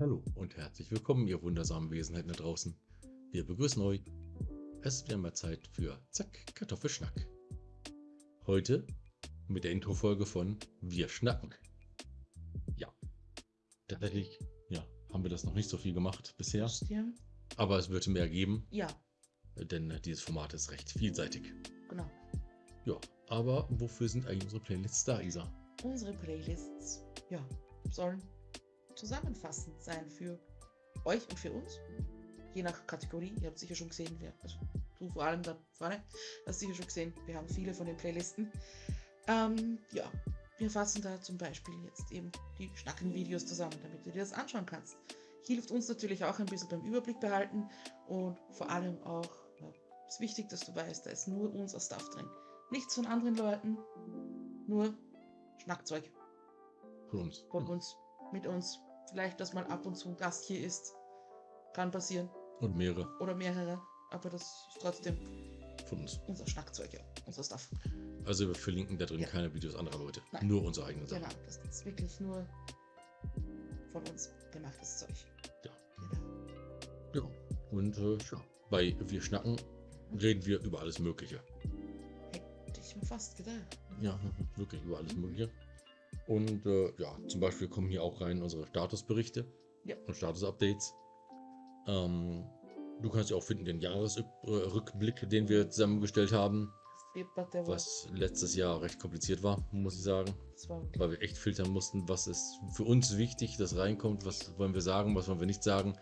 Hallo und herzlich willkommen, ihr wundersamen Wesenheiten da draußen. Wir begrüßen euch. Es ist wieder mal Zeit für Zack, Kartoffelschnack. Heute mit der Introfolge von Wir schnacken. Ja, tatsächlich ja, haben wir das noch nicht so viel gemacht bisher, aber es wird mehr geben, ja, denn dieses Format ist recht vielseitig. genau. Ja, aber wofür sind eigentlich unsere Playlists da, Isa? Unsere Playlists, ja, sollen zusammenfassend sein für euch und für uns. Je nach Kategorie. Ihr habt sicher schon gesehen, wer, also du vor allem da vorne, hast sicher schon gesehen, wir haben viele von den Playlisten. Ähm, ja, wir fassen da zum Beispiel jetzt eben die Schnacken-Videos zusammen, damit du dir das anschauen kannst. Hilft uns natürlich auch ein bisschen beim Überblick behalten und vor allem auch, ja, ist wichtig, dass du weißt, da ist nur unser Stuff drin. Nichts von anderen Leuten, nur Schnackzeug Von uns. von uns, mit uns. Vielleicht, dass mal ab und zu ein Gast hier ist. Kann passieren. Und mehrere Oder mehrere. Aber das ist trotzdem von uns. unser Schnackzeug, ja. Unser Stuff. Also wir verlinken da drin Ja. keine Videos anderer Leute. Nein. Nur unsere eigenen Sachen. Genau, das ist wirklich nur von uns gemachtes Zeug. Ja. Genau. Ja, und äh, ja, bei Wir schnacken reden wir über alles Mögliche. Hätte ich mir fast gedacht. Ja, wirklich über alles Mögliche. Und äh, ja, zum Beispiel kommen hier auch rein unsere Statusberichte Ja. und Status-Updates. Ähm, du kannst ja auch finden den Jahresrückblick, den wir zusammengestellt haben, was letztes Jahr recht kompliziert war, muss ich sagen, weil wir echt filtern mussten, was ist für uns wichtig, das reinkommt, was wollen wir sagen, was wollen wir nicht sagen,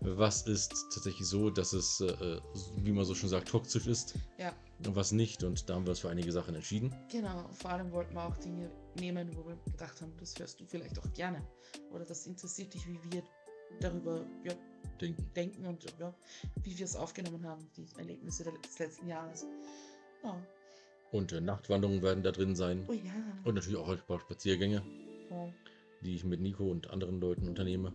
was ist tatsächlich so, dass es, äh, wie man so schon sagt, toxisch ist ja, und was nicht. Und da haben wir uns für einige Sachen entschieden. genau. Vor allem wollten wir auch Dinge nehmen, wo wir gedacht haben, das hörst du vielleicht auch gerne. Oder das interessiert dich, wie wir darüber ja, Denken. denken und ja, wie wir es aufgenommen haben, die Erlebnisse des letzten Jahres. Und äh, Nachtwanderungen werden da drin sein. Oh ja. Und natürlich auch ein paar Spaziergänge, Oh, die ich mit Nico und anderen Leuten unternehme.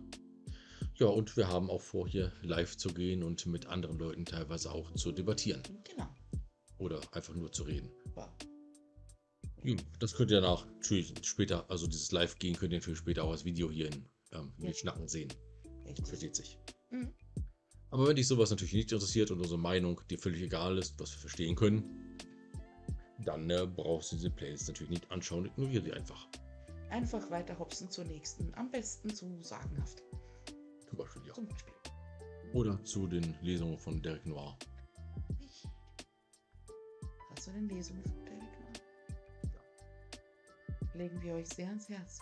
Ja, und wir haben auch vor, hier live zu gehen und mit anderen Leuten teilweise auch zu debattieren. genau. Oder einfach nur zu reden. Wow. Ja, das könnt ihr danach natürlich später, also dieses Live-Gehen könnt ihr natürlich später auch als Video hier in ähm, Ja. Schnacken sehen. Richtig. Versteht sich. Mhm. Aber wenn dich sowas natürlich nicht interessiert und unsere Meinung dir völlig egal ist, was wir verstehen können, dann äh, brauchst du diese Playlist natürlich nicht anschauen, ignoriere die einfach. Einfach weiter hopsen zur nächsten. Am besten zu sagenhaft. Zum Beispiel, ja. Zum Beispiel. Oder zu den Lesungen von Derek Noir. Ich. Was zu den Lesungen von Derek Noir. Legen wir euch sehr ans Herz.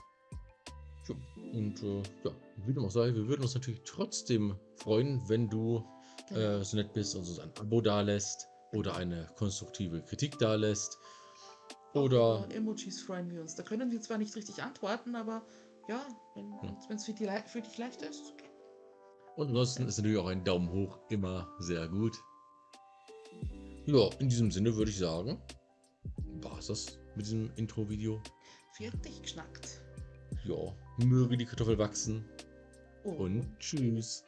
Ja. Und äh, ja, wie dem auch sei, wir würden uns natürlich trotzdem freuen, wenn du Genau. äh, so nett bist und uns ein Abo dalässt oder eine konstruktive Kritik dalässt. Oder Über Emojis freuen wir uns. Da können wir zwar nicht richtig antworten, aber ja, wenn Hm. es für, die für dich leicht ist. okay. Und ansonsten ist natürlich auch ein Daumen hoch immer sehr gut. Ja, in diesem Sinne würde ich sagen, war es das mit diesem Intro-Video. Fertig geschnackt. Ja, möge die Kartoffel wachsen Oh. und tschüss.